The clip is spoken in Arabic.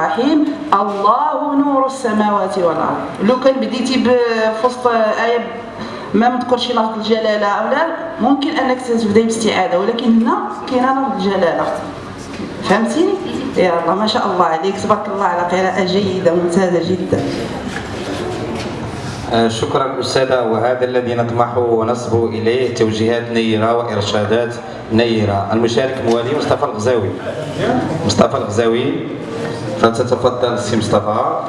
الرحيم الله نور السماوات والأرض. لو كان بديتي في وسط آية ما مذكرش لفظ الجلالة أو لا ممكن أنك تبداي باستعاذه ولكن هنا كاينة لفظ الجلالة. فهمتيني؟ الله ما شاء الله عليك تبارك الله على قراءة جيدة ممتازه جدا. شكرا أستاذة وهذا الذي نطمح ونصبو إليه توجيهات نيرة وإرشادات نيرة. المشارك موالي مصطفى الغزاوي. مصطفى الغزاوي. فتتفضل سي مصطفى.